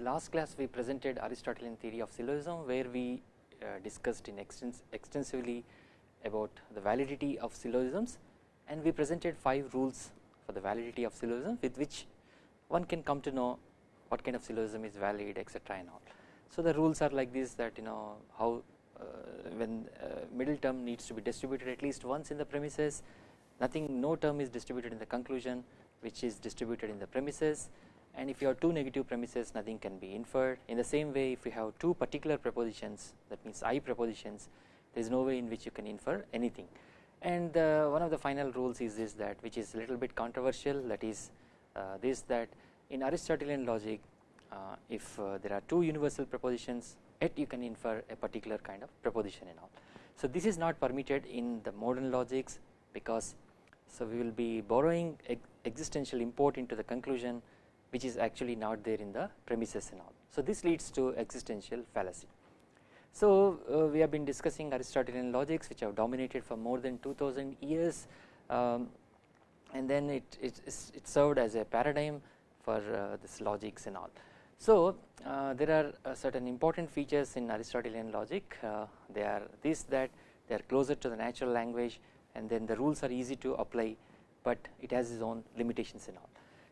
the last class we presented Aristotelian theory of syllogism where we uh, discussed in extens extensively about the validity of syllogisms and we presented 5 rules for the validity of syllogism with which one can come to know what kind of syllogism is valid etc and all. So the rules are like this that you know how uh, when uh, middle term needs to be distributed at least once in the premises nothing no term is distributed in the conclusion which is distributed in the premises and if you have two negative premises nothing can be inferred in the same way if you have two particular propositions that means I propositions there is no way in which you can infer anything and one of the final rules is this that which is a little bit controversial that is uh, this that in Aristotelian logic uh, if uh, there are two universal propositions yet you can infer a particular kind of proposition and all. So this is not permitted in the modern logics because so we will be borrowing existential import into the conclusion which is actually not there in the premises and all. So this leads to existential fallacy. So uh, we have been discussing Aristotelian logics which have dominated for more than 2000 years um, and then it, it, it served as a paradigm for uh, this logics and all. So uh, there are uh, certain important features in Aristotelian logic uh, they are this that they are closer to the natural language and then the rules are easy to apply but it has its own limitations and all.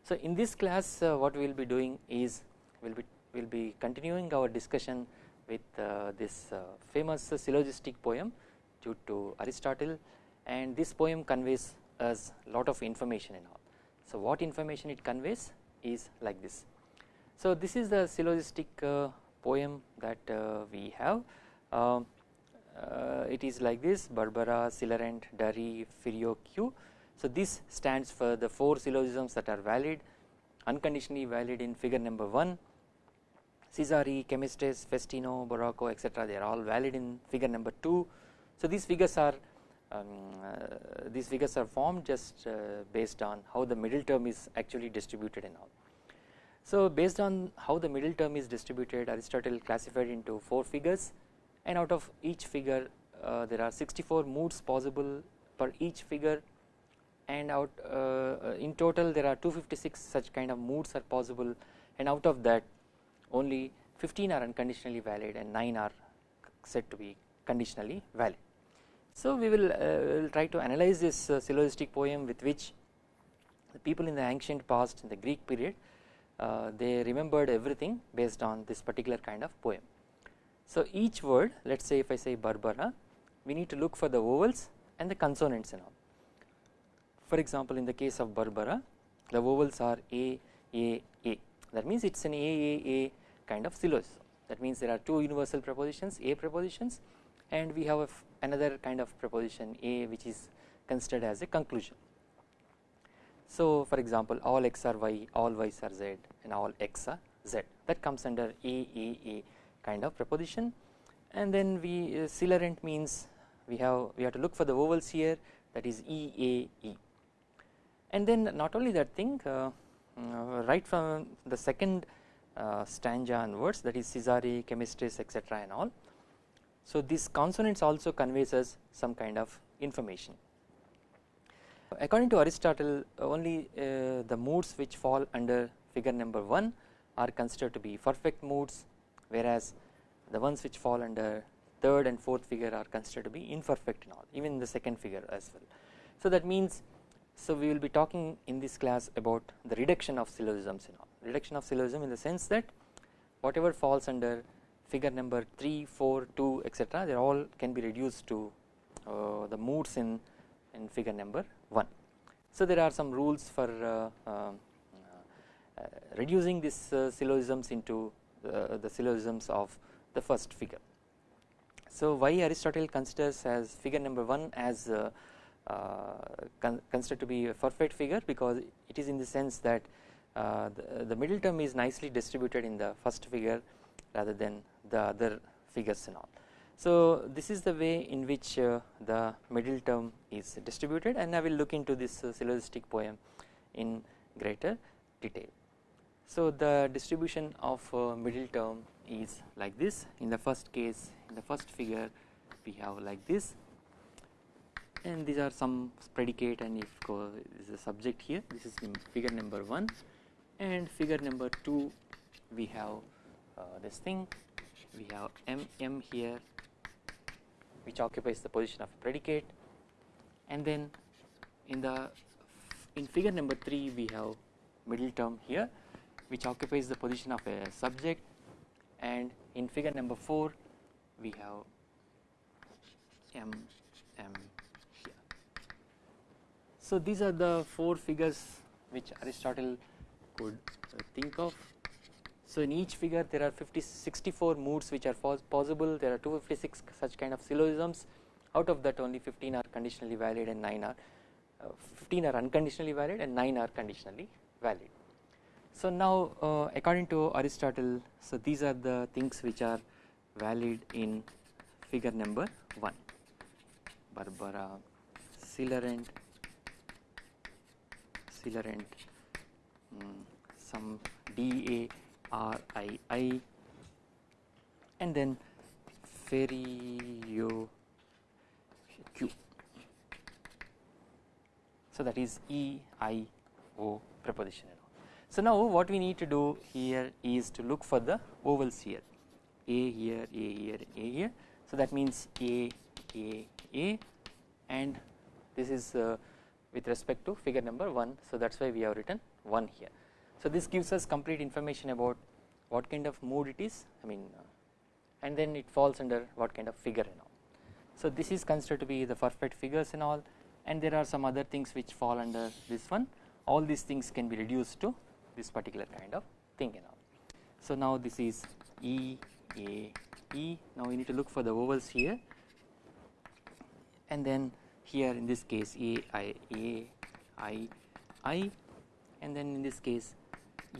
So in this class uh, what we will be doing is we will be we will be continuing our discussion with uh, this uh, famous syllogistic poem due to Aristotle and this poem conveys us a lot of information and all. So what information it conveys is like this so this is the syllogistic poem that we have. Uh, it is like this Barbara, Celarent, Dari, Ferioque. So this stands for the four syllogisms that are valid, unconditionally valid in figure number 1. Cesare, Camestres, Festino, Baroco etc. they are all valid in figure number 2. So these figures are um, uh, these figures are formed just uh, based on how the middle term is actually distributed and all. So based on how the middle term is distributed Aristotle classified into 4 figures and out of each figure uh, there are 64 moods possible per each figure and out uh, in total there are 256 such kind of moods are possible and out of that only 15 are unconditionally valid and 9 are said to be conditionally valid. So we will, uh, will try to analyze this uh, syllogistic poem with which the people in the ancient past in the Greek period uh, they remembered everything based on this particular kind of poem. So each word let us say if I say Barbara we need to look for the vowels and the consonants and all. For example in the case of Barbara the vowels are A, A, A. That means it is an A, A, A kind of syllogism that means there are two universal prepositions A prepositions and we have another kind of preposition A which is considered as a conclusion. So for example all x are y, all y's are z and all x are z. That comes under A A A kind of preposition. And then we uh, Celarent means we have we have to look for the vowels here. That is E A E and then not only that thing uh, uh, right from the second uh, stanza onwards that is Cesare, Camestres etc and all. So these consonants also conveys us some kind of information According to Aristotle only the moods which fall under figure number 1 are considered to be perfect moods whereas the ones which fall under third and fourth figure are considered to be imperfect and all even the second figure as well. So that means so we will be talking in this class about the reduction of syllogisms all reduction of syllogism in the sense that whatever falls under figure number 3, 4, 2 etc they all can be reduced to uh, the moods in, in figure number 1. So there are some rules for uh, uh, uh, reducing these syllogisms into the syllogisms of the first figure. So why Aristotle considers as figure number 1 as uh, con considered to be a perfect figure because it is in the sense that uh, the, the, middle term is nicely distributed in the first figure rather than the other figures and all. So this is the way in which uh, the middle term is distributed and I will look into this uh, syllogistic poem in greater detail. So the distribution of uh, middle term is like this in the first case in the first figure we have like this and these are some predicate and if is a subject here. This is in figure number 1 and figure number 2 we have uh, this thing. We have m m here which occupies the position of predicate. And then in the in figure number 3 we have middle term here which occupies the position of a subject. And in figure number 4 we have m m. So these are the four figures which Aristotle could uh, think of. So in each figure there are 50 64 moods which are possible there are 256 such kind of syllogisms out of that only 15 are conditionally valid and 9 are uh, 15 are unconditionally valid and 9 are conditionally valid. So now uh, according to Aristotle so these are the things which are valid in figure number 1 Barbara Celarent Celarent um, some D A R I I. And then Ferio Q so that is E I O preposition so now what we need to do here is to look for the vowels here. A here A here A here. So that means A A A. And this is uh, with respect to figure number 1 so that is why we have written 1 here. So this gives us complete information about what kind of mood it is I mean uh, and then it falls under what kind of figure and all. So this is considered to be the perfect figures and all and there are some other things which fall under this one all these things can be reduced to this particular kind of thing and all. So now this is E A E now we need to look for the vowels here and then here in this case A I A I I and then in this case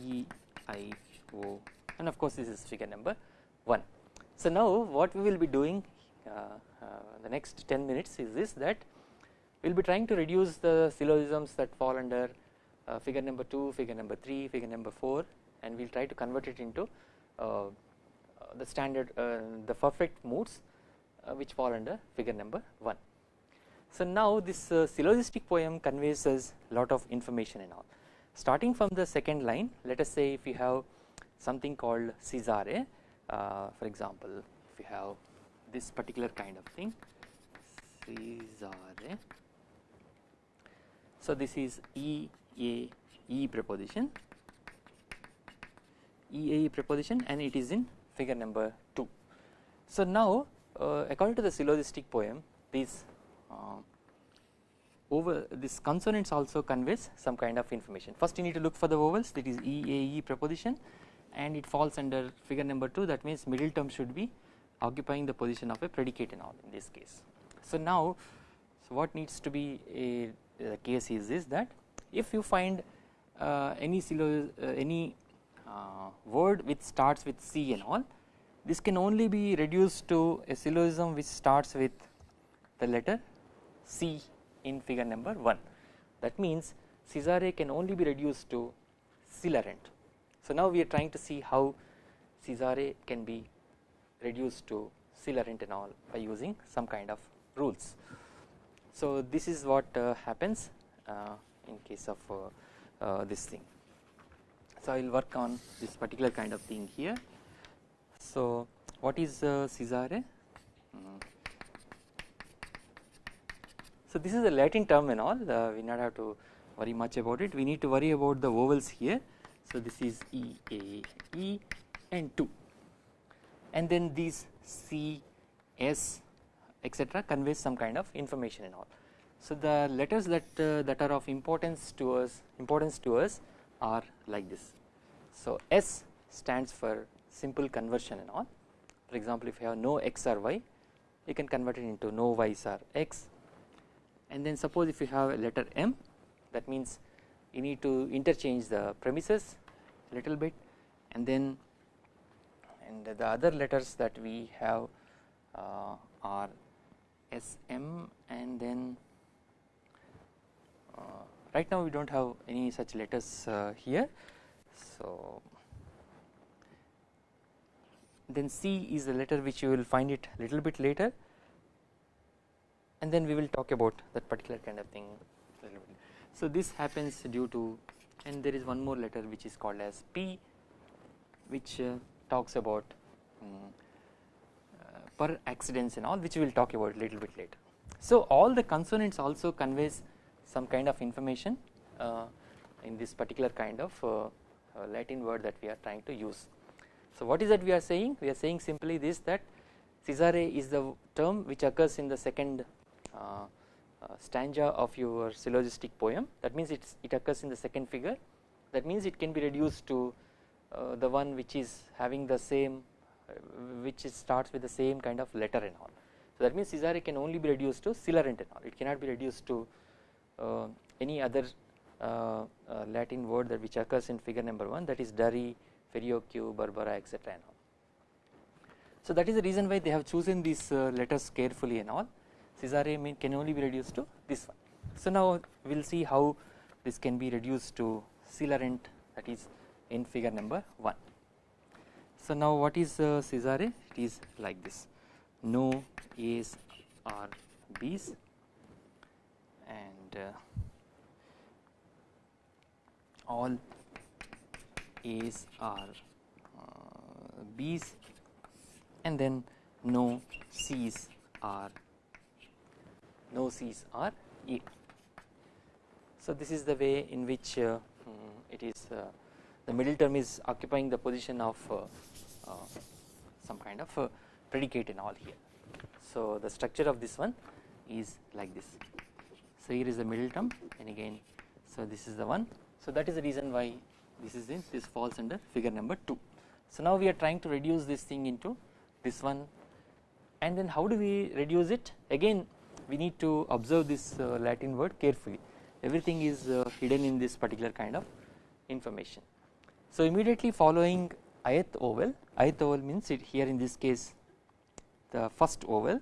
E I O and of course this is figure number 1. So now what we will be doing uh, uh, the next 10 minutes is this that we will be trying to reduce the syllogisms that fall under uh, figure number 2, figure number 3, figure number 4 and we will try to convert it into uh, the standard uh, the perfect moods uh, which fall under figure number 1. So now this uh, syllogistic poem conveys us lot of information and all. Starting from the second line let us say if you have something called Cesare uh, for example if you have this particular kind of thing Cesare so this is E A E preposition. E A E preposition and it is in figure number 2. So now uh, according to the syllogistic poem these over this consonants also conveys some kind of information. First you need to look for the vowels that is E A E preposition and it falls under figure number 2 that means middle term should be occupying the position of a predicate and all in this case. So now so what needs to be a, a case is this that if you find uh, any uh, any uh, word which starts with C and all this can only be reduced to a syllogism which starts with the letter C in figure number 1 that means Cesare can only be reduced to Celarent. So now we are trying to see how Cesare can be reduced to Celarent and all by using some kind of rules. So this is what uh, happens uh, in case of uh, uh, this thing. So I will work on this particular kind of thing here. So what is uh, Cesare? Mm. So this is a Latin term and all uh, we not have to worry much about it we need to worry about the vowels here. So this is E A E and 2 and then these C S etc conveys some kind of information and all. So the letters that uh, that are of importance to us importance to us are like this. So S stands for simple conversion and all for example if you have no x or y you can convert it into no y's or x and then suppose if you have a letter M that means you need to interchange the premises a little bit and then and the other letters that we have uh, are SM and then uh, right now we do not have any such letters uh, here. So then C is the letter which you will find it a little bit later and then we will talk about that particular kind of thing So this happens due to and there is one more letter which is called as P which uh, talks about um, per accidens and all which we will talk about a little bit later. So all the consonants also conveys some kind of information uh, in this particular kind of uh, uh, Latin word that we are trying to use. So what is that we are saying? We are saying simply this that Cesare is the term which occurs in the second uh, uh, stanza of your syllogistic poem that means it's, it occurs in the second figure that means it can be reduced to uh, the one which is having the same which starts with the same kind of letter and all. So that means Cesare can only be reduced to Celarent and all it cannot be reduced to uh, any other uh, uh, Latin word that which occurs in figure number 1 that is Dari, Ferioque, Barbara etc and all. So that is the reason why they have chosen these letters carefully and all Cesare mean can only be reduced to this one. So now we will see how this can be reduced to Celarent that is in figure number 1. So now what is uh? It is like this no A's or B's and uh, all A's are uh, B's and then no C's are no C's are E. So this is the way in which uh, mm, it is uh, the middle term is occupying the position of uh, some kind of predicate in all here. So the structure of this one is like this. So here is the middle term and again so this is the one. So that is the reason why this is in this falls under figure number 2. So now we are trying to reduce this thing into this one and then how do we reduce it again we need to observe this uh, Latin word carefully everything is uh, hidden in this particular kind of information. So immediately following ith oval ith oval means it here in this case the first oval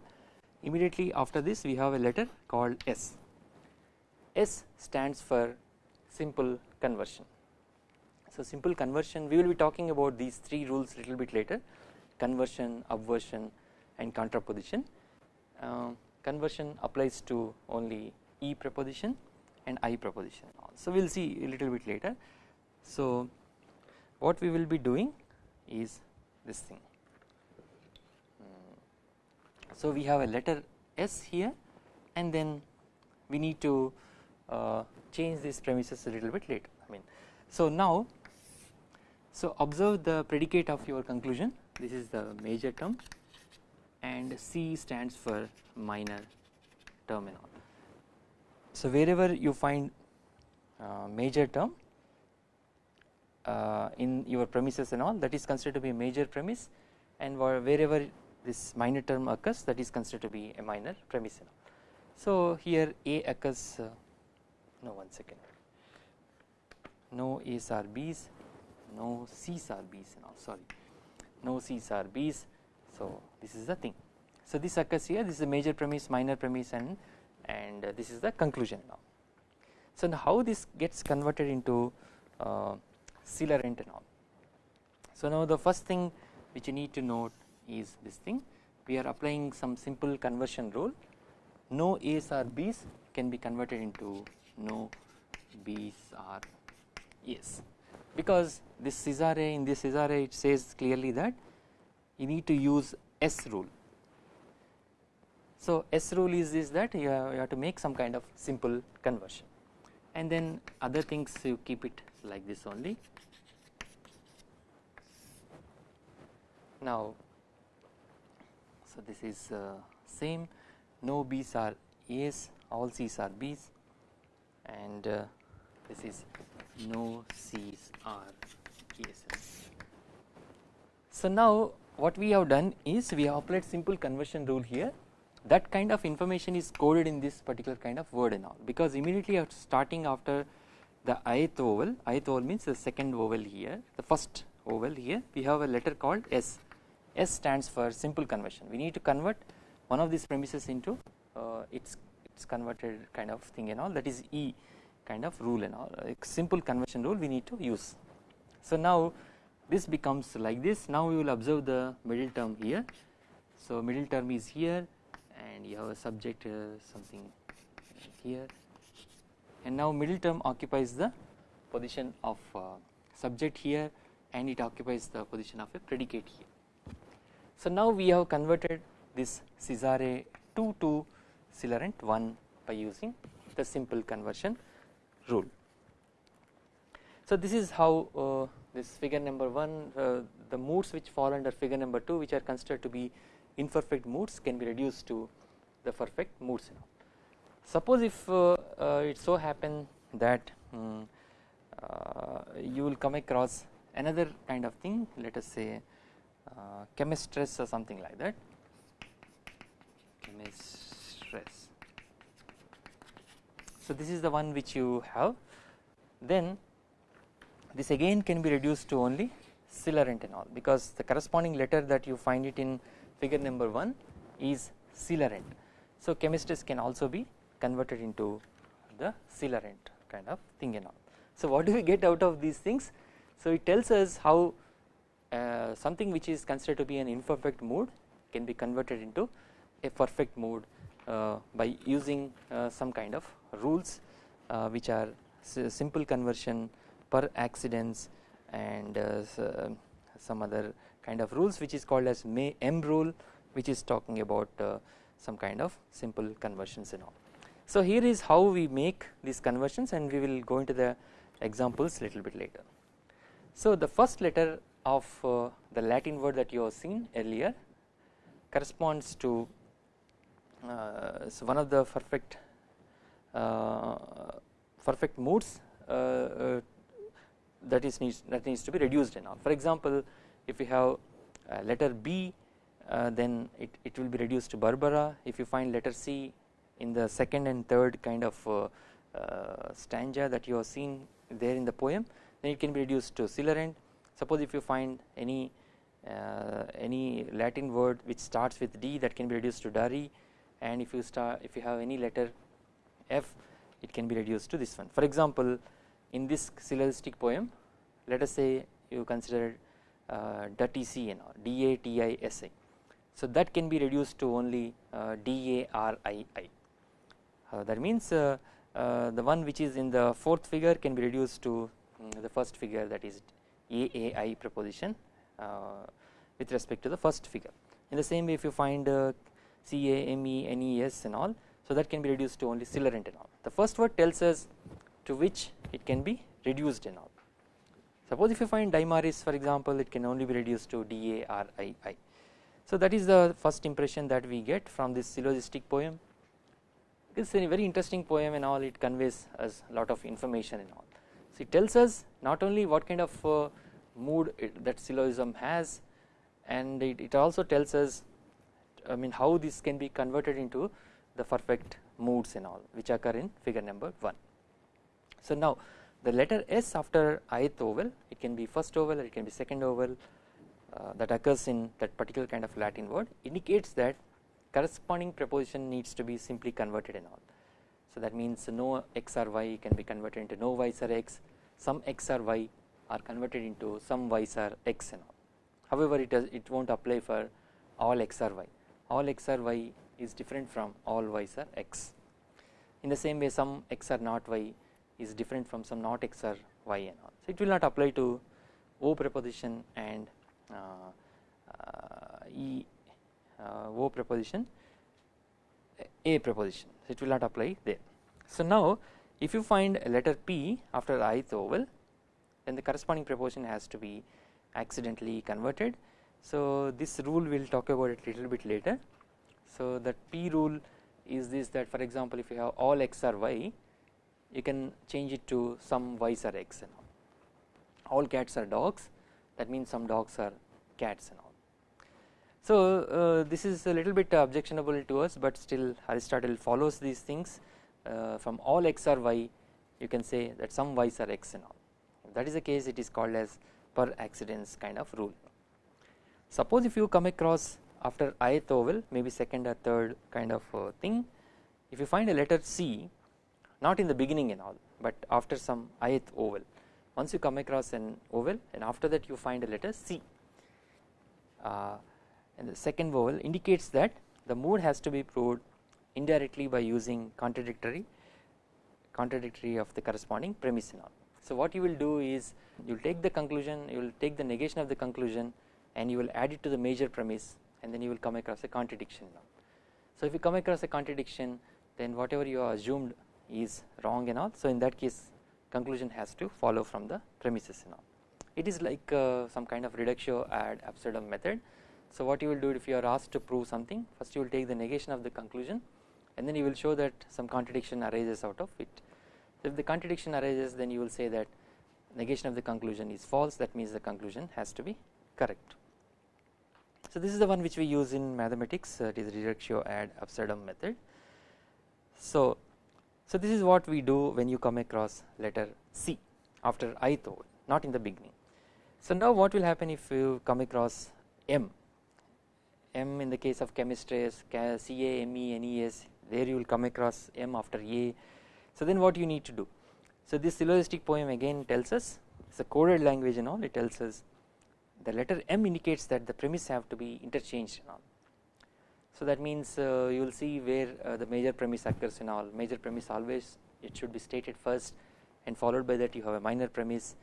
immediately after this we have a letter called S. S stands for simple conversion. So simple conversion we will be talking about these three rules little bit later conversion, obversion and contraposition. Uh, conversion applies to only E preposition and I preposition so we will see a little bit later. So what we will be doing is this thing. So we have a letter S here and then we need to uh, change these premises a little bit later I mean. So now so observe the predicate of your conclusion this is the major term and C stands for minor terminal. So wherever you find uh, major term uh, in your premises and all that is considered to be a major premise and wherever this minor term occurs that is considered to be a minor premise. So here A occurs uh, no one second no A's or B's no C's or B's and all sorry no C's or B's so this is the thing. So this occurs here this is a major premise minor premise and and this is the conclusion now. So now how this gets converted into uh, Celarent and. So now the first thing which you need to note is this thing we are applying some simple conversion rule no A's or B's can be converted into no B's or A's because this Cesare in this Cesare it says clearly that you need to use S rule. So S rule is this that you have, you have to make some kind of simple conversion and then other things you keep it like this only Now, so this is uh, same no B's are A's all C's are B's and uh, this is no C's are A's. So now what we have done is we have applied simple conversion rule here. That kind of information is coded in this particular kind of word and all. Because immediately after starting after the ith vowel ith vowel means the second vowel here the first vowel here we have a letter called S. S stands for simple conversion. We need to convert one of these premises into uh, its its converted kind of thing and all. That is E kind of rule and all. Simple conversion rule we need to use. So now this becomes like this now we will observe the middle term here so middle term is here and you have a subject uh, something here and now middle term occupies the position of uh, subject here and it occupies the position of a predicate here. So now we have converted this Cesare 2 to Celarent 1 by using the simple conversion rule. So this is how uh, this figure number 1 uh, the moods which fall under figure number 2 which are considered to be imperfect moods can be reduced to the perfect moods. Suppose if uh, uh, it so happen that um, you will come across another kind of thing let us say uh, Camestres or something like that Camestres. So this is the one which you have then this again can be reduced to only Celarent because the corresponding letter that you find it in figure number 1 is Celarent. So Camestres can also be converted into the Celarent kind of thing and all. So what do we get out of these things? So it tells us how uh, something which is considered to be an imperfect mode can be converted into a perfect mode uh, by using uh, some kind of rules uh, which are simple conversion per accidens and uh, some other kind of rules which is called as May M rule which is talking about uh, some kind of simple conversions and all. So here is how we make these conversions and we will go into the examples little bit later. So the first letter of uh, the Latin word that you have seen earlier corresponds to uh, so one of the perfect uh, perfect moods uh, uh, that is needs that needs to be reduced and all. For example, if you have letter B uh, then it, it will be reduced to Barbara. If you find letter C in the second and third kind of uh, uh, stanza that you have seen there in the poem then it can be reduced to Celarent suppose if you find any uh, any Latin word which starts with D that can be reduced to Dari. And if you start if you have any letter F it can be reduced to this one. For example in this syllogistic poem let us say you consider uh, DATISI and D A T I S I. So that can be reduced to only uh, D A R I I. Uh, that means uh, uh, the one which is in the fourth figure can be reduced to um, the first figure that is A A I preposition uh, with respect to the first figure. In the same way if you find C A M N S and all so that can be reduced to only Celarent and all. The first word tells us to which it can be reduced and all suppose if you find Dimaris for example it can only be reduced to D A R I I so that is the first impression that we get from this syllogistic poem. It's a very interesting poem and all it conveys us a lot of information and all. So it tells us not only what kind of uh, mood it, that syllogism has and it, it also tells us I mean how this can be converted into the perfect moods and all which occur in figure number 1. So now the letter S after ith vowel it can be first vowel it can be second vowel uh, that occurs in that particular kind of Latin word indicates that corresponding preposition needs to be simply converted in all. So that means no x or y can be converted into no y or x, some x or y are converted into some y or x and all. However, it does it won't apply for all x or y. All x or y is different from all y or x. In the same way, some x or not y is different from some not x or y and all. So it will not apply to O preposition and uh, uh, e uh, O preposition A preposition so it will not apply there. So now if you find a letter P after ith oval then the corresponding preposition has to be accidentally converted. So this rule we will talk about it little bit later. So that P rule is this that for example if you have all x or y you can change it to some Ys or x and all. all cats are dogs that means some dogs are cats and all. So uh, this is a little bit objectionable to us but still Aristotle follows these things uh, from all x or y you can say that some y's are x and all if that is the case it is called as per accidens kind of rule. Suppose if you come across after ith vowel maybe second or third kind of uh, thing if you find a letter C not in the beginning and all but after some ith oval once you come across an oval and after that you find a letter C uh, and the second vowel indicates that the mood has to be proved indirectly by using contradictory contradictory of the corresponding premise and all. So what you will do is you will take the conclusion you will take the negation of the conclusion and you will add it to the major premise and then you will come across a contradiction. So if you come across a contradiction then whatever you have assumed is wrong and all so in that case conclusion has to follow from the premises and all. It is like uh, some kind of reductio ad absurdum method. So what you will do if you are asked to prove something first you will take the negation of the conclusion and then you will show that some contradiction arises out of it. If the contradiction arises then you will say that negation of the conclusion is false that means the conclusion has to be correct. So this is the one which we use in mathematics uh, it is reductio ad absurdum method. So, so this is what we do when you come across letter C after ith vowel not in the beginning. So now what will happen if you come across M? M in the case of chemistry is C A M E N E S there you will come across M after A. So then what you need to do? So this syllogistic poem again tells us it is a coded language and all it tells us the letter M indicates that the premise have to be interchanged and all so that means uh, you will see where uh, the major premise occurs in all major premise always it should be stated first and followed by that you have a minor premise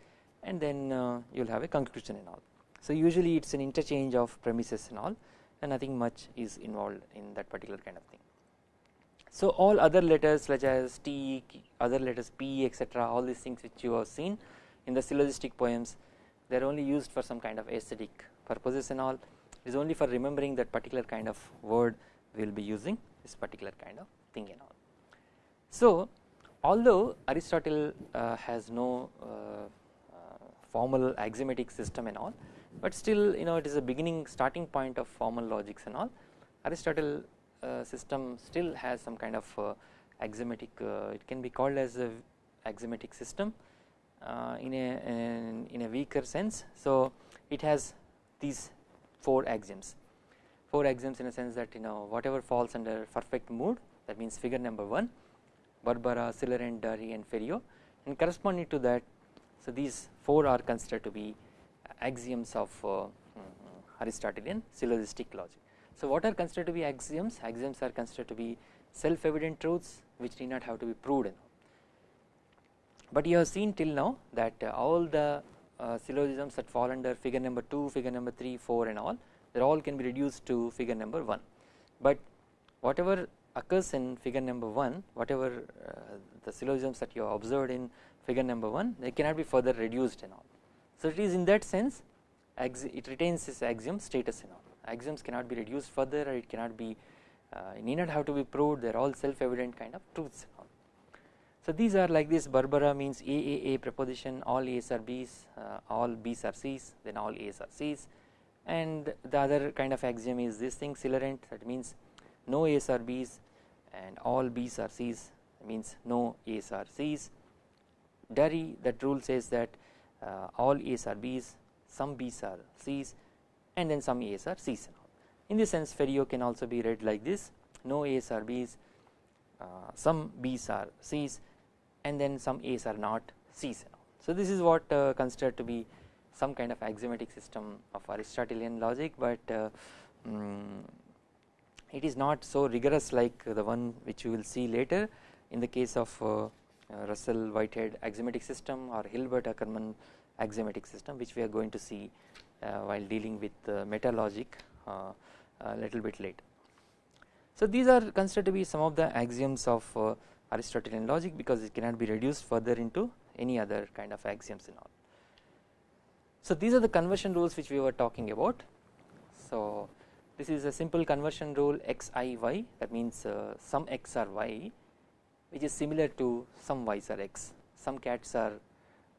and then uh, you will have a conclusion and all. So usually it is an interchange of premises and all and nothing much is involved in that particular kind of thing. So all other letters such as T, other letters P etc all these things which you have seen in the syllogistic poems they are only used for some kind of aesthetic purposes and all is only for remembering that particular kind of word we will be using this particular kind of thing and all. So although Aristotle uh, has no uh, uh, formal axiomatic system and all but still you know it is a beginning starting point of formal logics and all Aristotle uh, system still has some kind of uh, axiomatic uh, it can be called as a axiomatic system in a in a weaker sense so it has these four axioms four axioms in a sense that you know whatever falls under perfect mood that means figure number 1 Barbara, Celarent, Darry and Ferio and corresponding to that so these four are considered to be axioms of uh, mm, Aristotelian syllogistic logic. So what are considered to be axioms? Axioms are considered to be self evident truths which need not have to be proved. But you have seen till now that all the syllogisms that fall under figure number 2, figure number 3, 4 and all they all can be reduced to figure number 1. But whatever occurs in figure number 1 whatever uh, the syllogisms that you have observed in figure number 1 they cannot be further reduced and all. So it is in that sense it retains this axiom status and all axioms cannot be reduced further or it cannot be uh, need not have to be proved they are all self evident kind of truths. So these are like this Barbara means AAA preposition all A's are B's uh, all B's are C's then all A's are C's and the other kind of axiom is this thing Celarent that means no A's are B's and all B's are C's means no A's are C's. Darry that rule says that uh, all A's are B's some B's are C's and then some A's are C's. In this sense Ferio can also be read like this no A's are B's uh, some B's are C's and then some A's are not C's. So this is what uh, considered to be some kind of axiomatic system of Aristotelian logic but uh, um, it is not so rigorous like the one which you will see later in the case of uh, uh, Russell Whitehead axiomatic system or Hilbert Ackermann axiomatic system which we are going to see uh, while dealing with meta logic uh, a little bit later. So these are considered to be some of the axioms of uh, Aristotelian logic because it cannot be reduced further into any other kind of axioms and all. So these are the conversion rules which we were talking about. So this is a simple conversion rule x i y that means uh, some x are y which is similar to some y's are x some cats are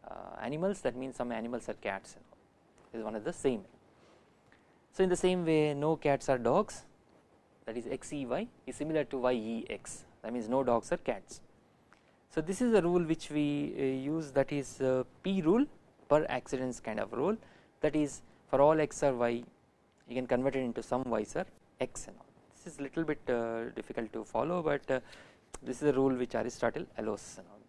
uh, animals that means some animals are cats is one of the same. So in the same way no cats are dogs that is xey is similar to yex that means no dogs are cats. So this is a rule which we uh, use that is uh, p rule per accidens kind of rule that is for all x or y you can convert it into some y's or x and all. This is little bit uh, difficult to follow but uh, this is a rule which Aristotle allows and all.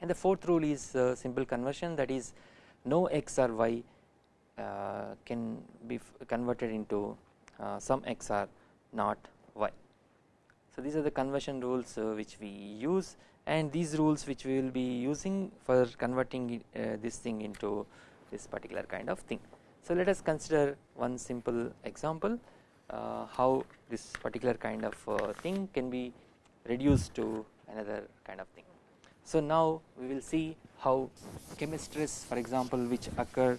And the fourth rule is simple conversion that is no x or y can be converted into some or not Y. So these are the conversion rules uh, which we use and these rules which we will be using for converting uh, this thing into this particular kind of thing. So let us consider one simple example uh, how this particular kind of thing can be reduced to another kind of thing. So now we will see how chemistries for example which occur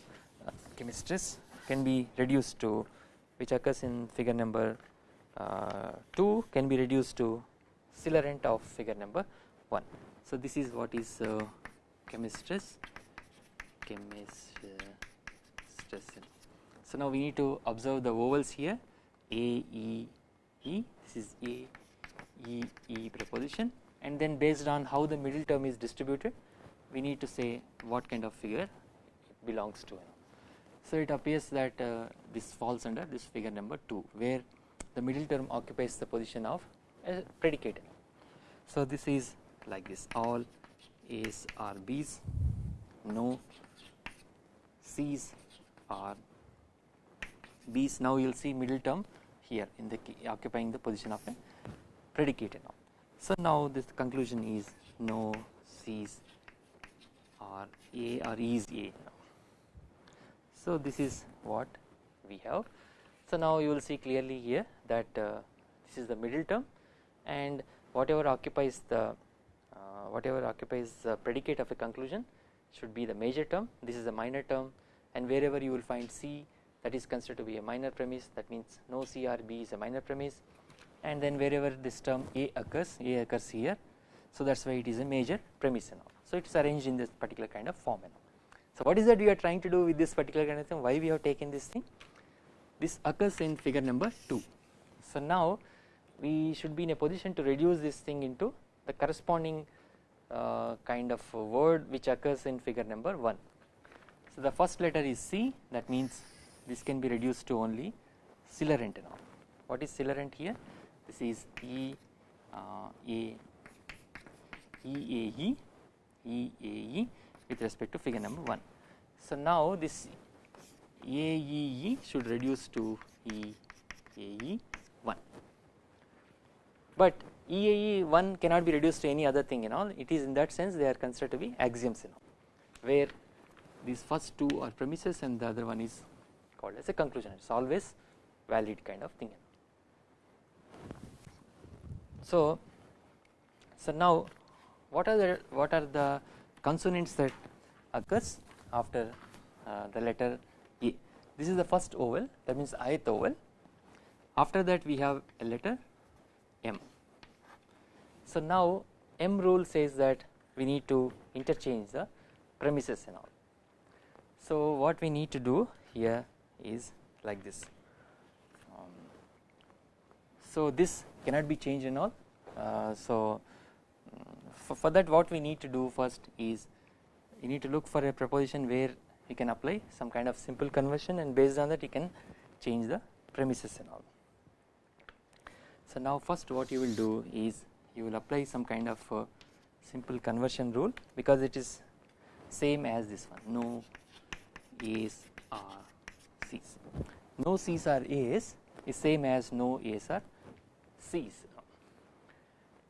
Camestres can be reduced to which occurs in figure number 2 can be reduced to Celarent of figure number 1. So this is what is uh, Camestres Camestres. So now we need to observe the vowels here A E E this is A E E preposition and then based on how the middle term is distributed we need to say what kind of figure it belongs to. So it appears that uh, this falls under this figure number 2 where the middle term occupies the position of a predicate. So this is like this all A's are B's no C's are B's now you will see middle term here in the occupying the position of a predicate now. So now this conclusion is no C's are A or is A now. So this is what we have. So now you will see clearly here that uh, this is the middle term and whatever occupies the uh, whatever occupies the predicate of a conclusion should be the major term. This is a minor term and wherever you will find C that is considered to be a minor premise. That means no C or B is a minor premise. And then wherever this term A occurs A occurs here. So that is why it is a major premise and all. So it is arranged in this particular kind of form and all. So what is that we are trying to do with this particular kind of thing? Why we have taken this thing this occurs in figure number 2 so now we should be in a position to reduce this thing into the corresponding uh, kind of word which occurs in figure number 1 so the first letter is C that means this can be reduced to only Celarent now. What is Celarent here? This is E uh, A E A E E A E with respect to figure number 1. So now this A E E should reduce to E A E 1 but E A E 1 cannot be reduced to any other thing in all. It is in that sense they are considered to be axioms in all where these first two are premises and the other one is called as a conclusion. It is always valid kind of thing. So, so now what are the what are the consonants that occurs after uh, the letter this is the first oval that means ith oval. after that we have a letter M. So now M rule says that we need to interchange the premises and all so what we need to do here is like this. Um, so this cannot be changed and all. Uh, so for, for, that what we need to do first is you need to look for a proposition where you can apply some kind of simple conversion and based on that you can change the premises and all. So now first what you will do is you will apply some kind of uh, simple conversion rule because it is same as this one no A's are C's. No C's are A's is same as no A's are C's.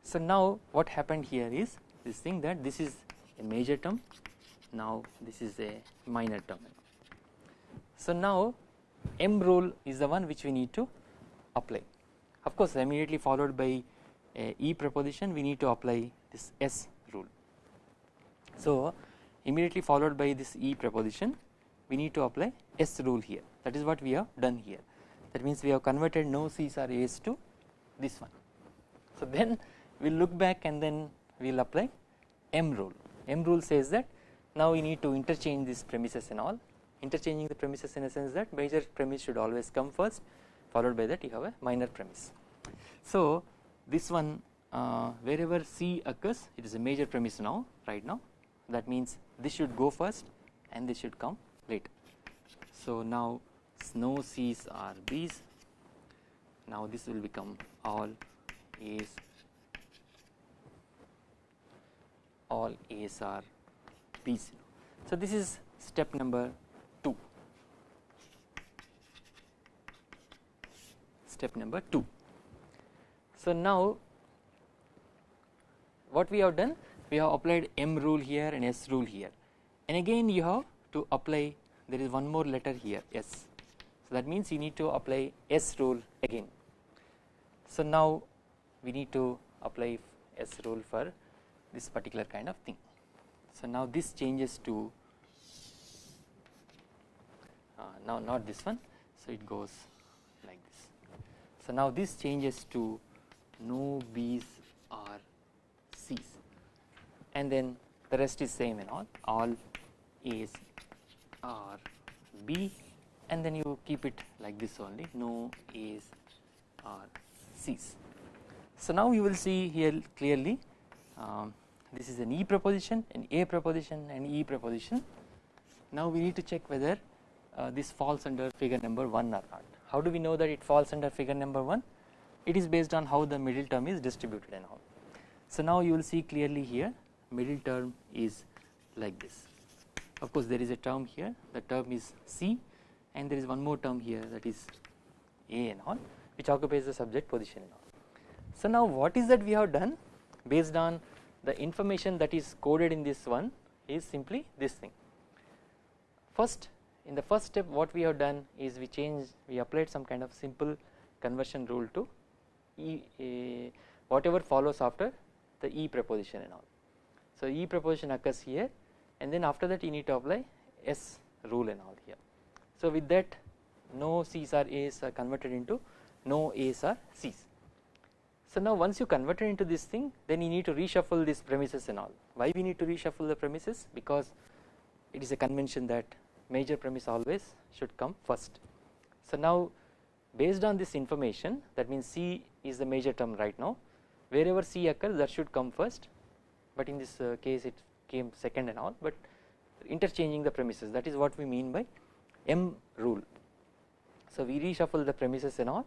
So now what happened here is this thing that this is a major term now this is a minor term. So now M rule is the one which we need to apply of course immediately followed by a E preposition we need to apply this S rule. So immediately followed by this E preposition we need to apply S rule here that is what we have done here that means we have converted no C's or A's to this one. So then we will look back and then we will apply M rule M rule says that now we need to interchange these premises and all interchanging the premises in a sense that major premise should always come first followed by that you have a minor premise. So this one uh, wherever C occurs it is a major premise now right now that means this should go first and this should come later. So now no C's are B's now this will become all A's all A's are B's. So this is step number 2 step number 2. So now what we have done we have applied M rule here and S rule here and again you have to apply there is one more letter here S. So that means you need to apply S rule again. So now we need to apply S rule for this particular kind of thing. So now this changes to uh, now not this one. So it goes like this. So now this changes to no B's or C's. And then the rest is same and all. All A's are B. And then you keep it like this only. No A's or C's. So now you will see here clearly um, this is an E proposition an A proposition and E proposition now we need to check whether uh, this falls under figure number 1 or not. How do we know that it falls under figure number 1? It is based on how the middle term is distributed and all. So now you will see clearly here middle term is like this. Of course there is a term here the term is C and there is one more term here that is A and all which occupies the subject position and all. So now what is that we have done based on the information that is coded in this one is simply this thing. First in the first step what we have done is we changed we applied some kind of simple conversion rule to E uh, whatever follows after the E preposition and all. So E preposition occurs here and then after that you need to apply S rule and all here. So with that no C's or A's are converted into no A's or C's. So now once you convert it into this thing then you need to reshuffle these premises and all. Why we need to reshuffle the premises? Because it is a convention that major premise always should come first. So now based on this information that means C is the major term right now wherever C occurs that should come first but in this uh, case it came second and all but interchanging the premises that is what we mean by M rule. So we reshuffle the premises and all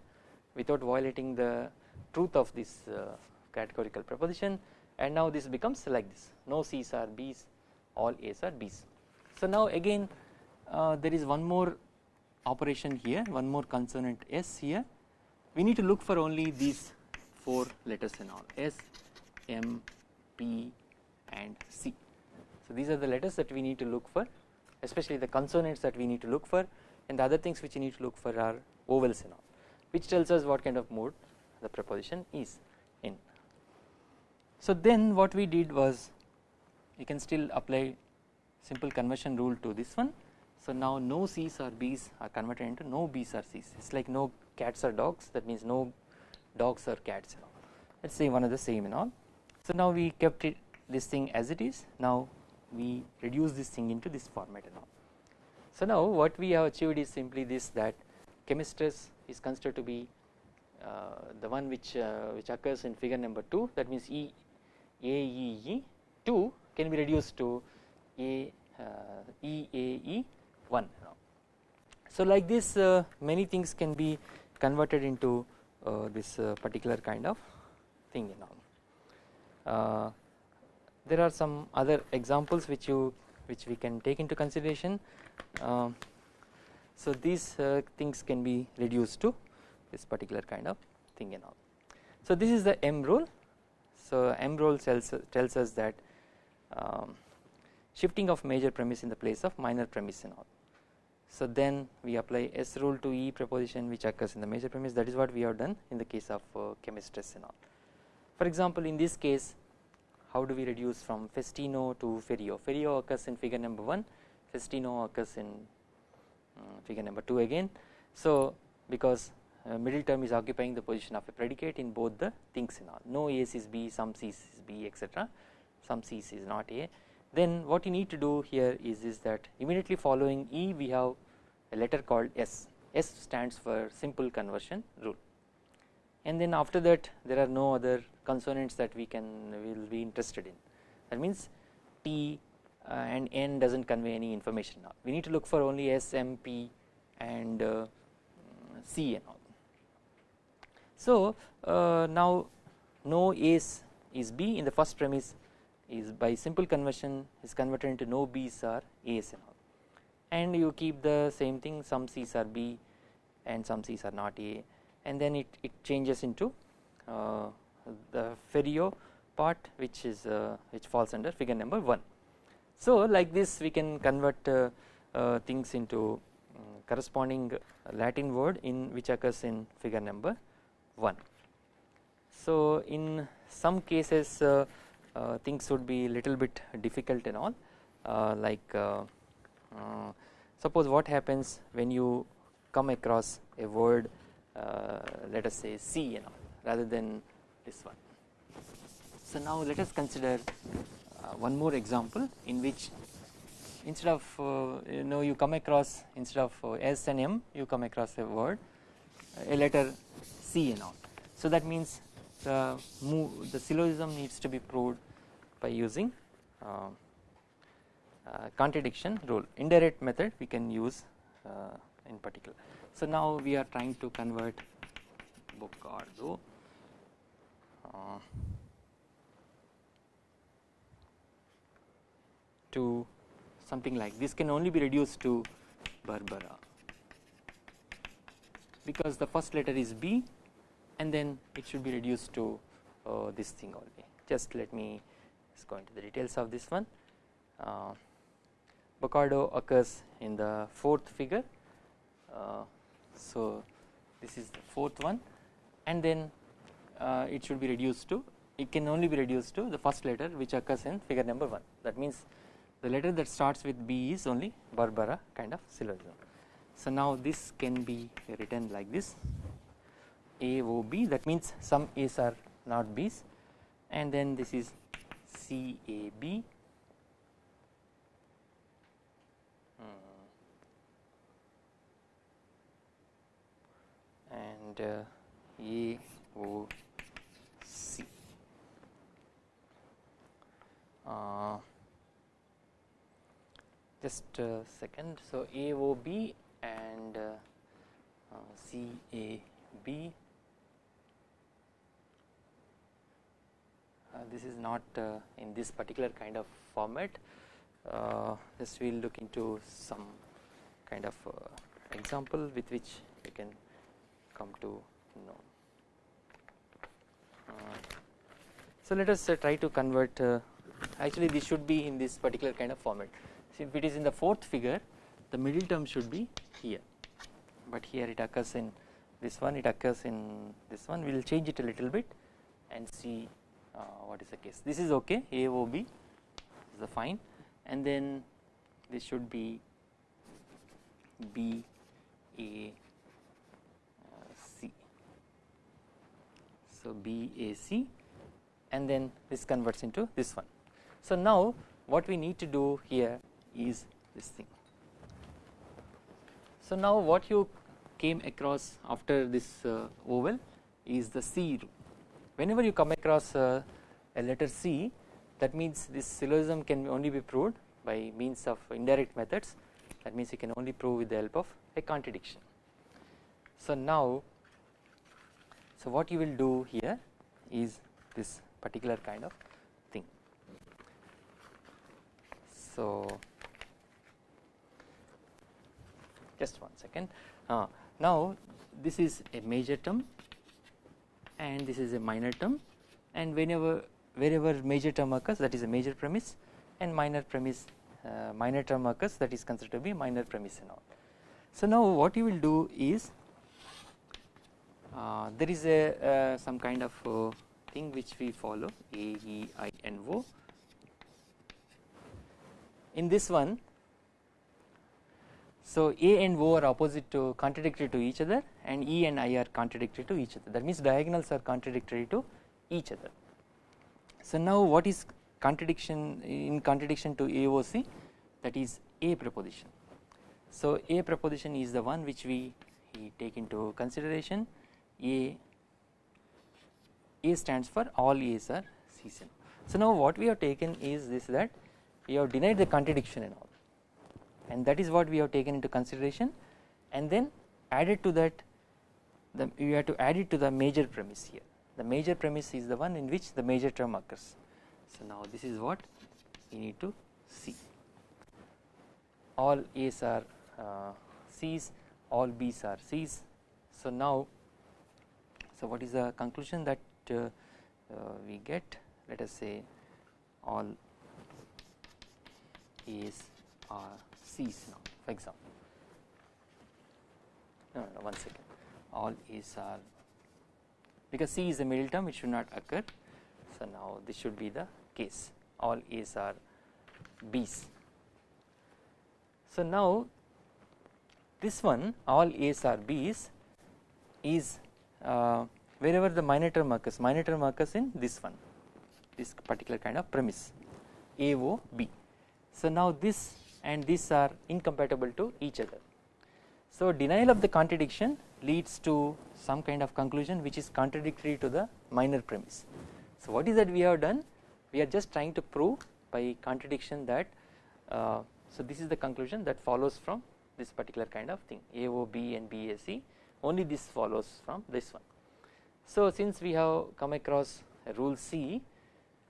without violating the truth of this uh, categorical proposition and now this becomes like this no C's are B's all A's are B's. So now again uh, there is one more operation here one more consonant S here we need to look for only these 4 letters and all S, M, P and C. So these are the letters that we need to look for especially the consonants that we need to look for and the other things which you need to look for are vowels and all which tells us what kind of mode the preposition is in. So then what we did was you can still apply simple conversion rule to this one. So now no C's or B's are converted into no B's or C's it is like no cats or dogs that means no dogs or cats let us say one of the same and all. So now we kept it this thing as it is now we reduce this thing into this format and all. So now what we have achieved is simply this that Camestres is considered to be the one which uh, which occurs in figure number 2 that means E A E E 2 can be reduced to A uh, E A E 1 so like this uh, many things can be converted into uh, this uh, particular kind of thing you know there are some other examples which you which we can take into consideration. So these uh, things can be reduced to this particular kind of thing and all. So this is the M rule. So M rule tells, tells us that um, shifting of major premise in the place of minor premise and all. So then we apply S rule to E preposition which occurs in the major premise that is what we have done in the case of uh, Camestres and all. For example in this case how do we reduce from Festino to Ferio? Ferio occurs in figure number 1, Festino occurs in uh, figure number 2 again. So because middle term is occupying the position of a predicate in both the things and all. No A is B some C is B etc some C is not A. Then what you need to do here is, is that immediately following E we have a letter called S. S stands for simple conversion rule. And then after that there are no other consonants that we can will be interested in. That means T uh, and N does not convey any information now we need to look for only S, M, P and uh, C and all. So uh, now no A's is B in the first premise is by simple conversion is converted into no B's are A's and all and you keep the same thing some C's are B and some C's are not A and then it, it changes into uh, the Ferio part which is uh, which falls under figure number 1. So like this we can convert uh, uh, things into um, corresponding Latin word in which occurs in figure number 1. So in some cases uh, uh, things would be little bit difficult and all uh, like suppose what happens when you come across a word let us say C and all rather than this one. So now let us consider one more example in which instead of uh, you know you come across instead of uh, S and M you come across a word a letter C and all. So that means the move the syllogism needs to be proved by using uh, uh, contradiction rule indirect method we can use uh, in particular. So now we are trying to convert Bocardo uh, to something like this can only be reduced to Barbara because the first letter is B and then it should be reduced to uh, this thing only. Just let me just go into the details of this one. Uh, Bocardo occurs in the fourth figure. Uh, so this is the fourth one. And then uh, it should be reduced to it can only be reduced to the first letter which occurs in figure number 1 that means the letter that starts with B is only Barbara kind of syllogism. So now this can be written like this A O B that means some A's are not B's and then this is C A B hmm. and uh, A O C. Uh, just a second. So, AOB and uh, uh, CAB uh, this is not uh, in this particular kind of format. Uh, just we will look into some kind of uh, example with which we can come to know. so let us try to convert actually this should be in this particular kind of format. If it is in the fourth figure the middle term should be here. But here it occurs in this one it occurs in this one. We will change it a little bit and see uh, what is the case. This is okay AOB is the fine. And then this should be B A uh, so B A C. And then this converts into this one. So now what we need to do here is this thing. So now what you came across after this uh, oval is the C rule. Whenever you come across uh, a letter C that means this syllogism can only be proved by means of indirect methods that means you can only prove with the help of a contradiction. So now so what you will do here is this particular kind of thing. So just one second. Uh, now this is a major term and this is a minor term and whenever wherever major term occurs that is a major premise and minor premise uh, minor term occurs that is considered to be minor premise and all. So now what you will do is uh, there is a uh, some kind of uh, thing which we follow A E I N O in this one so A and O are opposite to contradictory to each other and E and I are contradictory to each other that means diagonals are contradictory to each other. So now what is contradiction in contradiction to AOC that is A proposition. So A proposition is the one which we take into consideration A A stands for all A's are C's. So now what we have taken is this that we have denied the contradiction and all and that is what we have taken into consideration and then added to that the you have to add it to the major premise here the major premise is the one in which the major term occurs. So now this is what we need to see all A's are uh, C's all B's are C's. So now so what is the conclusion that uh, uh, we get let us say all A's are C's now for example. No, no, one second. All A's are because C is a middle term it should not occur. So now this should be the case. All A's are B's. So now this one all A's are B's is uh, wherever the minor term occurs. Minor term occurs in this one this particular kind of premise. A O B. So now this and these are incompatible to each other. So denial of the contradiction leads to some kind of conclusion which is contradictory to the minor premise. So what is that we have done we are just trying to prove by contradiction that uh, so this is the conclusion that follows from this particular kind of thing AOB and BAC only this follows from this one. So since we have come across rule C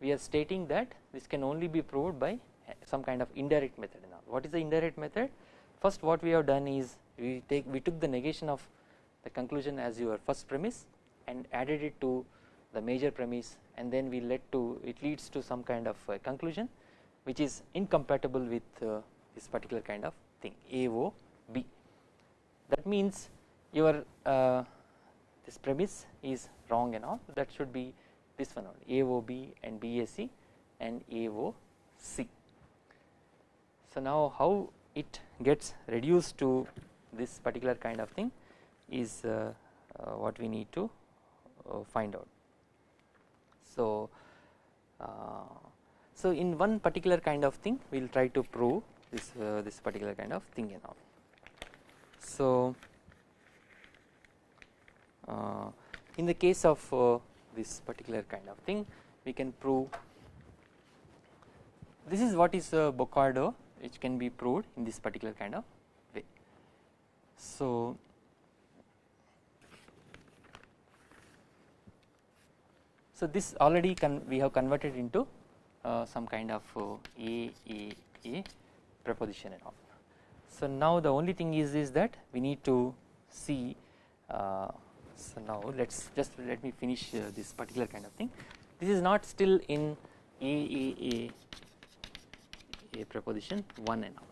we are stating that this can only be proved by some kind of indirect method what is the indirect method? First what we have done is we take we took the negation of the conclusion as your first premise and added it to the major premise and then we led to it leads to some kind of conclusion which is incompatible with uh, this particular kind of thing AOB that means your uh, this premise is wrong and all. That should be this one only AOB and BAC and AOC. So now how it gets reduced to this particular kind of thing is uh, uh, what we need to uh, find out. So, uh, so in one particular kind of thing we will try to prove this uh, this particular kind of thing all. So, uh, in the case of this particular kind of thing we can prove this is what is uh, Bocardo which can be proved in this particular kind of way. So, so this already we have converted into uh, some kind of uh, a a a proposition and all. So now the only thing is is that we need to see uh, so now let us just let me finish uh, this particular kind of thing this is not still in a a a a proposition 1 and all.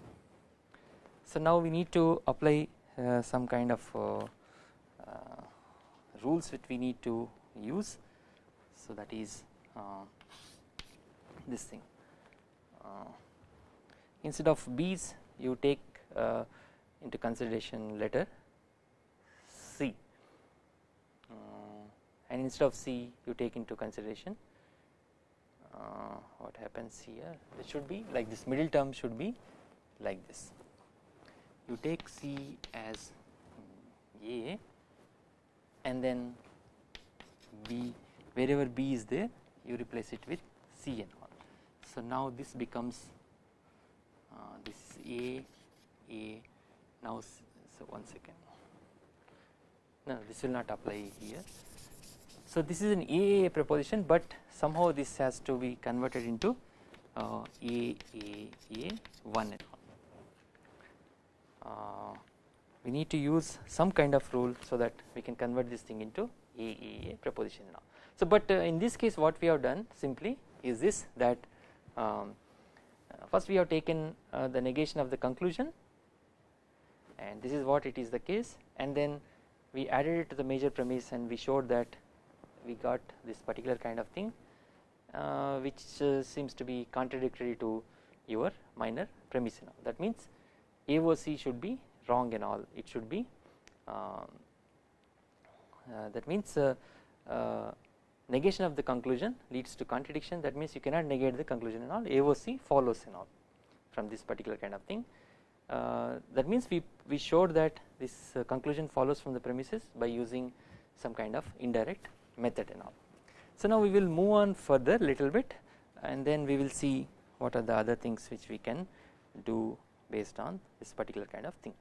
So now we need to apply uh, some kind of uh, uh, rules which we need to use. So that is uh, this thing. Uh, instead of b's you take uh, into consideration letter C. And instead of C you take into consideration uh, what happens here? It should be like this. Middle term should be like this. You take C as A and then B wherever B is there you replace it with C and all. So now this becomes uh, this is A A now so one second. No this will not apply here so this is an AAA proposition but somehow this has to be converted into uh, AAA 1 and uh, we need to use some kind of rule so that we can convert this thing into AAA proposition now. So but uh, in this case what we have done simply is this that um, first we have taken uh, the negation of the conclusion and this is what it is the case and then we added it to the major premise and we showed that we got this particular kind of thing uh, which uh, seems to be contradictory to your minor premise now that means AOC should be wrong and all. It should be um, uh, that means uh, uh, negation of the conclusion leads to contradiction. That means you cannot negate the conclusion and all. AOC follows and all from this particular kind of thing. Uh, that means we, we showed that this conclusion follows from the premises by using some kind of indirect method and all. So now we will move on further little bit and then we will see what are the other things which we can do based on this particular kind of thing.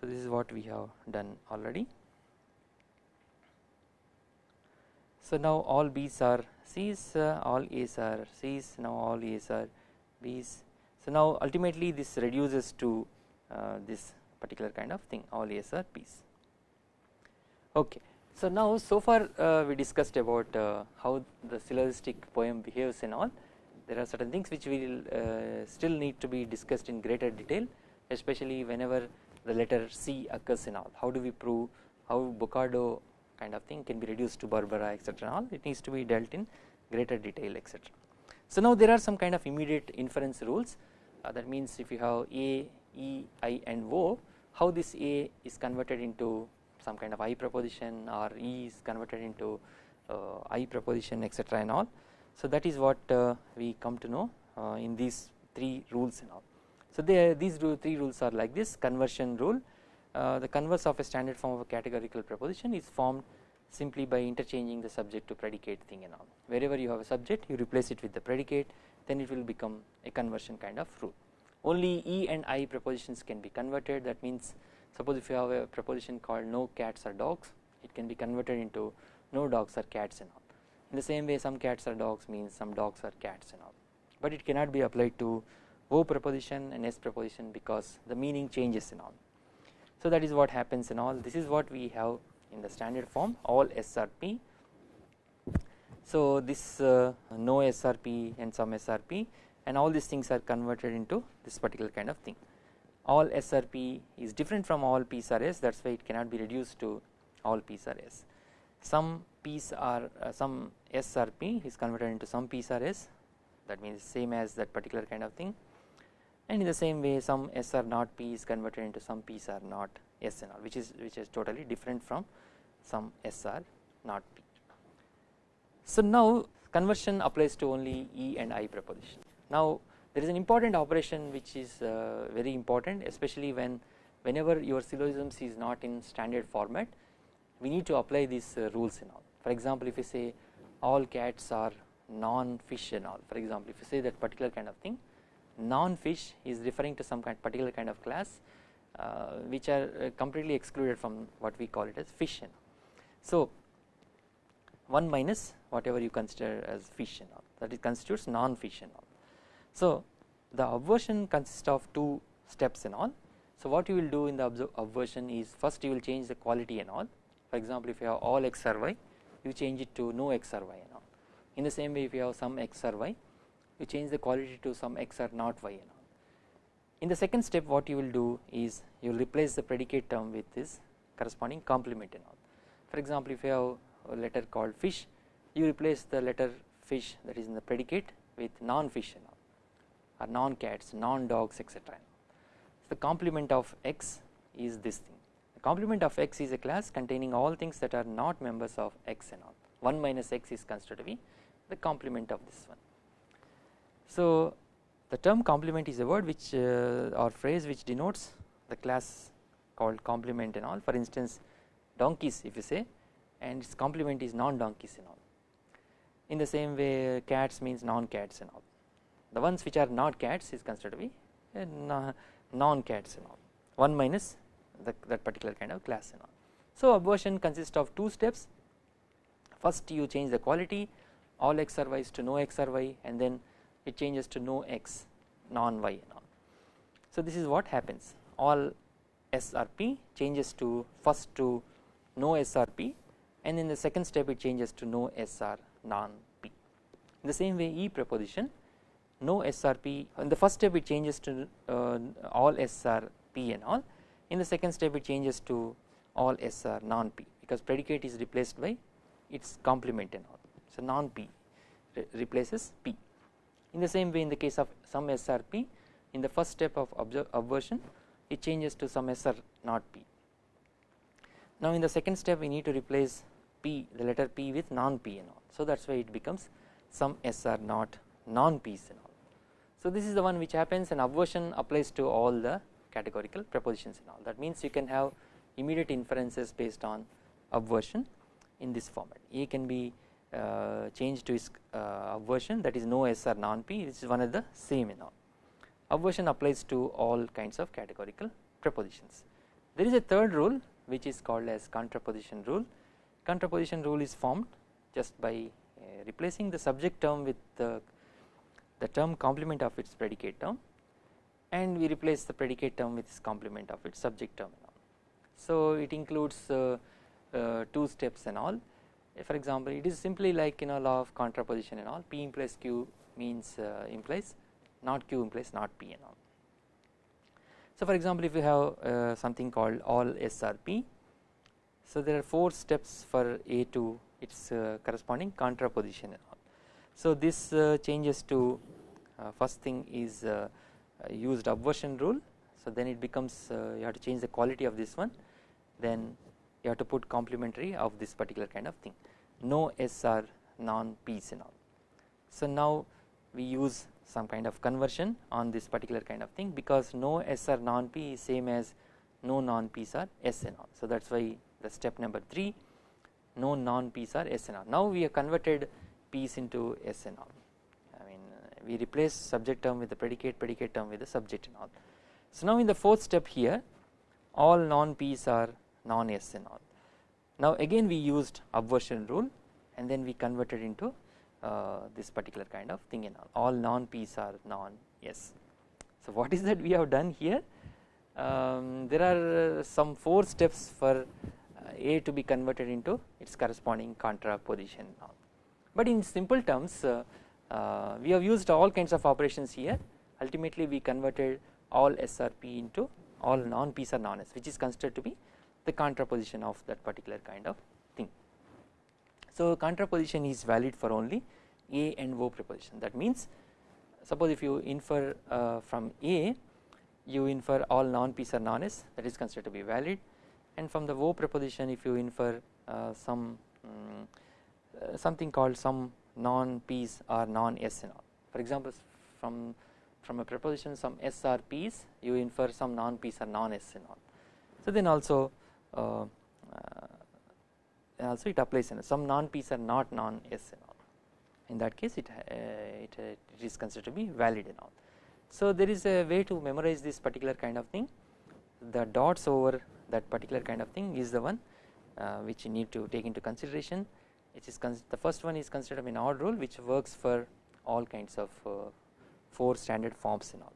So this is what we have done already. So now all B's are C's, uh, all A's are C's, now all A's are B's. So now ultimately this reduces to uh, this particular kind of thing all A's are B's. Okay. So now so far uh, we discussed about uh, how the syllogistic poem behaves and all. There are certain things which will uh, still need to be discussed in greater detail especially whenever the letter C occurs in all. How do we prove how Bocardo kind of thing can be reduced to Barbara etc all. It needs to be dealt in greater detail etc. So now there are some kind of immediate inference rules. Uh, that means if you have A, E, I and O how this A is converted into some kind of I proposition or E is converted into uh, I proposition etc and all. So that is what uh, we come to know uh, in these three rules and all. So these three rules are like this conversion rule the converse of a standard form of a categorical proposition is formed simply by interchanging the subject to predicate thing and all wherever you have a subject you replace it with the predicate then it will become a conversion kind of rule only E and I propositions can be converted that means suppose if you have a proposition called no cats or dogs it can be converted into no dogs or cats and all. In the same way some cats or dogs means some dogs or cats and all. But it cannot be applied to O proposition and S proposition because the meaning changes and all. So that is what happens in all. This is what we have in the standard form all SRP so this uh, no SRP and some SRP and all these things are converted into this particular kind of thing all SRP is different from all P's are S that is why it cannot be reduced to all P's S some P's are uh, some SRP is converted into some P's S that means same as that particular kind of thing and in the same way some S not P is converted into some P's not S and all which is which is totally different from some S not P. So now conversion applies to only E and I proposition. Now there is an important operation which is uh, very important especially when whenever your syllogisms is not in standard format we need to apply these uh, rules and all. For example if you say all cats are non-fish and all for example if you say that particular kind of thing non-fish is referring to some kind particular kind of class uh, which are uh, completely excluded from what we call it as fish and so 1 minus whatever you consider as fish and all that it constitutes non-fish and all. So the obversion consists of two steps and all so what you will do in the obversion is first you will change the quality and all for example if you have all x or y you change it to no x or y and all in the same way if you have some x or y you change the quality to some x or not y and all. In the second step what you will do is you will replace the predicate term with this corresponding complement and all. For example if you have a letter called fish you replace the letter fish that is in the predicate with non-fish and all or non-cats, non-dogs etc. The complement of x is this thing the complement of x is a class containing all things that are not members of x and all 1 minus x is considered to be the complement of this one. So the term complement is a word which uh, or phrase which denotes the class called complement and all for instance donkeys if you say and its complement is non donkeys and all. In the same way cats means non cats and all the ones which are not cats is considered to be eh, non cats and all 1 minus the, that particular kind of class and all. So obversion consists of two steps first you change the quality all x or y to no x or y and then it changes to no x non y and all. So this is what happens all SRP changes to first to no SRP and in the second step it changes to no SR non P. In the same way E proposition no SRP in the first step it changes to uh, all SRP and all in the second step it changes to all SR non P because predicate is replaced by its complement and all. So non P re replaces P. In the same way in the case of some SRP in the first step of obversion it changes to some SR not P. Now in the second step we need to replace P the letter P with non P and all so that is why it becomes some SR not non P and all. So this is the one which happens and obversion applies to all the categorical propositions and all that means you can have immediate inferences based on obversion in this format A can be uh, change to its uh, that is no S or non P this is one of the same in all. Obversion applies to all kinds of categorical propositions. There is a third rule which is called as contraposition rule. Contraposition rule is formed just by uh, replacing the subject term with the, the term complement of its predicate term and we replace the predicate term with its complement of its subject term. So it includes uh, uh, two steps and all for example it is simply like you know law of contraposition and all p implies q means uh, implies not q implies not p and all. So for example if you have uh, something called all SRP so there are 4 steps for A to its uh, corresponding contraposition. So this uh, changes to uh, first thing is uh, used obversion rule so then it becomes you have to change the quality of this one then you have to put complementary of this particular kind of thing no SR non P's and all. So now we use some kind of conversion on this particular kind of thing because no SR non P is same as no non P's are S and all. So that is why the step number 3 no non P's are S and all. Now we have converted P's into S and all I mean we replace subject term with the predicate predicate term with the subject and all. So now in the fourth step here all non P's are non S and all. Now again we used obversion rule and then we converted into uh, this particular kind of thing and all, all non P's are non S. So what is that we have done here? Um, there are some 4 steps for uh, A to be converted into its corresponding contraposition now. But in simple terms uh, uh, we have used all kinds of operations here. Ultimately we converted all SRP into all non P's are non S which is considered to be the contraposition of that particular kind of thing. So contraposition is valid for only A and O preposition. That means suppose if you infer uh, from A you infer all non P's are non S that is considered to be valid. And from the O preposition if you infer uh, some um, something called some non P's or non S and all for example from from a preposition some S are P's you infer some non P's are non S and all. So then also uh, uh, also it applies in some non P's are not non S and all in that case it, uh, it, it is considered to be valid and all. So there is a way to memorize this particular kind of thing the dots over that particular kind of thing is the one uh, which you need to take into consideration the first one is considered an odd rule which works for all kinds of uh, 4 standard forms and all.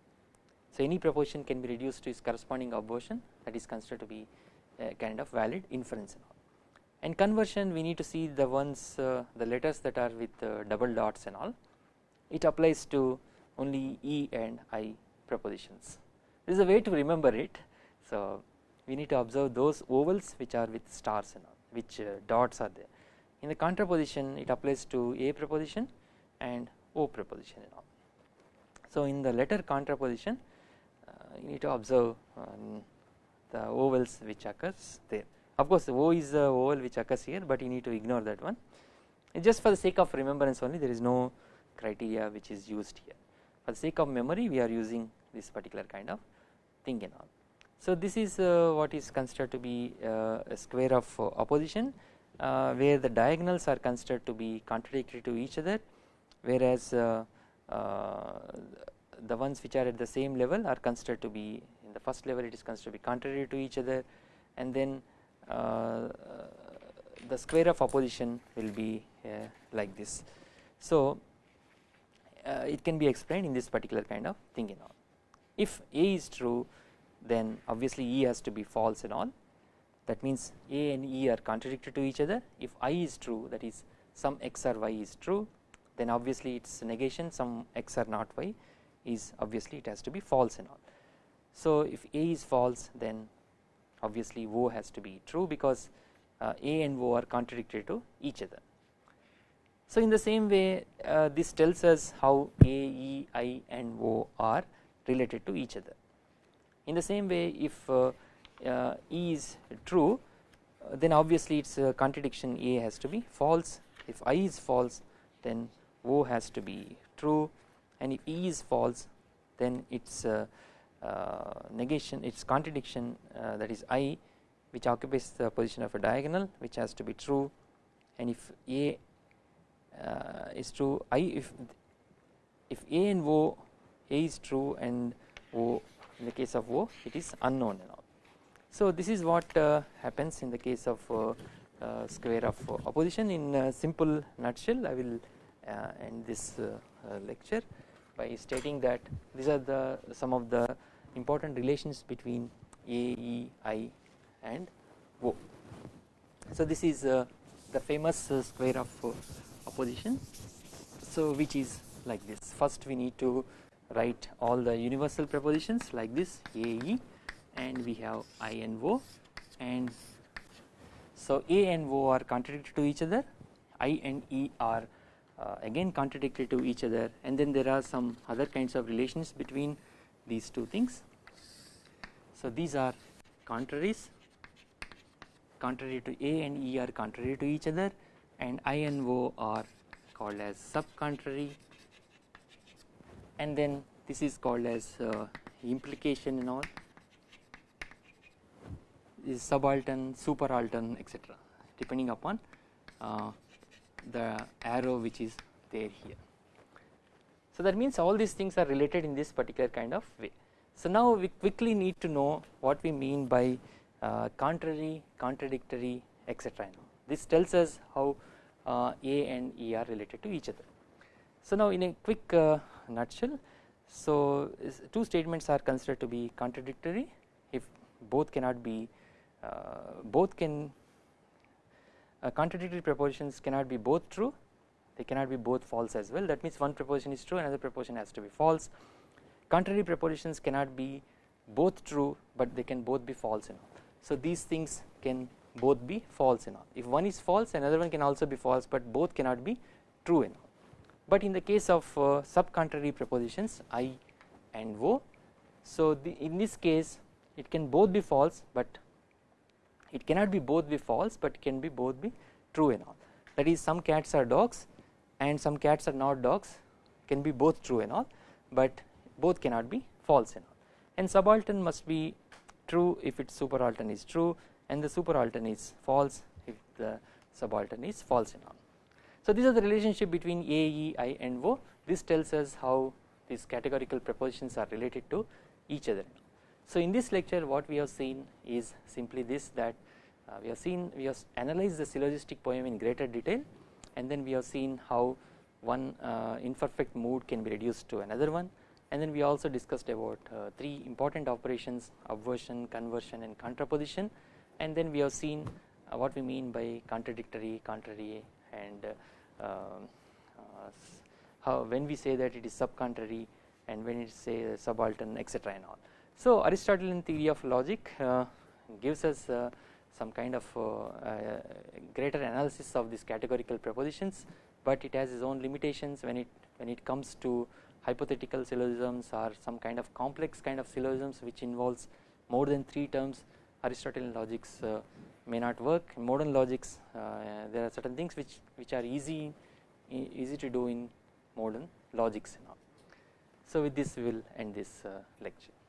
So any proposition can be reduced to its corresponding obversion that is considered to be a kind of valid inference and all and conversion we need to see the ones uh, the letters that are with uh, double dots and all it applies to only E and I propositions. this is a way to remember it so we need to observe those ovals which are with stars and all which uh, dots are there in the contraposition it applies to A preposition and O preposition and all. So in the letter contraposition uh, you need to observe um, the ovals which occurs there. Of course O is the oval which occurs here but you need to ignore that one. Just for the sake of remembrance only there is no criteria which is used here. For the sake of memory we are using this particular kind of thing and all. So this is uh, what is considered to be uh, a square of opposition uh, where the diagonals are considered to be contradictory to each other whereas uh, uh, the ones which are at the same level are considered to be in the first level it is considered to be contrary to each other and then uh, the square of opposition will be uh, like this. So uh, it can be explained in this particular kind of thing and all. If A is true then obviously E has to be false and all that means A and E are contradictory to each other if I is true that is some x or y is true then obviously its negation some x or not y is obviously it has to be false and all. So if A is false then obviously O has to be true because uh, A and O are contradictory to each other. So in the same way uh, this tells us how A, E, I and O are related to each other. In the same way if uh, is true uh, then obviously its uh, contradiction. A has to be false. If I is false then O has to be true. And if E is false then its uh, negation its contradiction uh, that is I which occupies the position of a diagonal which has to be true. And if A uh, is true I if if A and O A is true and O in the case of O it is unknown. So this is what happens in the case of uh, square of uh, opposition. In a simple nutshell I will uh, end this lecture by stating that these are the some of the important relations between A, E, I and O. So this is uh, the famous uh, square of uh, opposition. So which is like this. First we need to write all the universal prepositions like this AE and we have I and O. And so A and O are contradictory to each other. I and E are uh, again contradictory to each other. And then there are some other kinds of relations between these two things. So these are contraries. Contrary to A and E are contrary to each other. And I and O are called as sub contrary and then this is called as uh, implication and all is subaltern, superaltern etc depending upon uh, the arrow which is there here. So that means all these things are related in this particular kind of way. So now we quickly need to know what we mean by uh, contrary, contradictory etc. This tells us how uh, A and E are related to each other. So now in a quick uh, nutshell so two statements are considered to be contradictory if both cannot be both can uh, contradictory propositions cannot be both true they cannot be both false as well that means one proposition is true another proposition has to be false contrary propositions cannot be both true but they can both be false you know so these things can both be false and all. If one is false another one can also be false but both cannot be true and all. But in the case of uh, sub contrary prepositions I and O so in this case it can both be false but it cannot be both be false but can be both be true and all that is some cats are dogs and some cats are not dogs can be both true and all but both cannot be false and all and subaltern must be true if its superaltern is true and the superaltern is false if the subaltern is false and all. So these are the relationship between A, E, I and O this tells us how these categorical propositions are related to each other. So in this lecture what we have seen is simply this that uh, we have seen we have analyzed the syllogistic poem in greater detail and then we have seen how one uh, imperfect mood can be reduced to another one and then we also discussed about uh, three important operations obversion, conversion and contraposition and then we have seen uh, what we mean by contradictory, contrary and uh, um, uh, how when we say that it is subcontrary and when it say subaltern etc and all. So Aristotelian theory of logic uh, gives us uh, some kind of greater analysis of these categorical propositions but it has its own limitations when it when it comes to hypothetical syllogisms or some kind of complex kind of syllogisms which involves more than 3 terms Aristotelian logics uh, may not work in modern logics uh, there are certain things which which are easy easy to do in modern logics. So with this we will end this uh, lecture.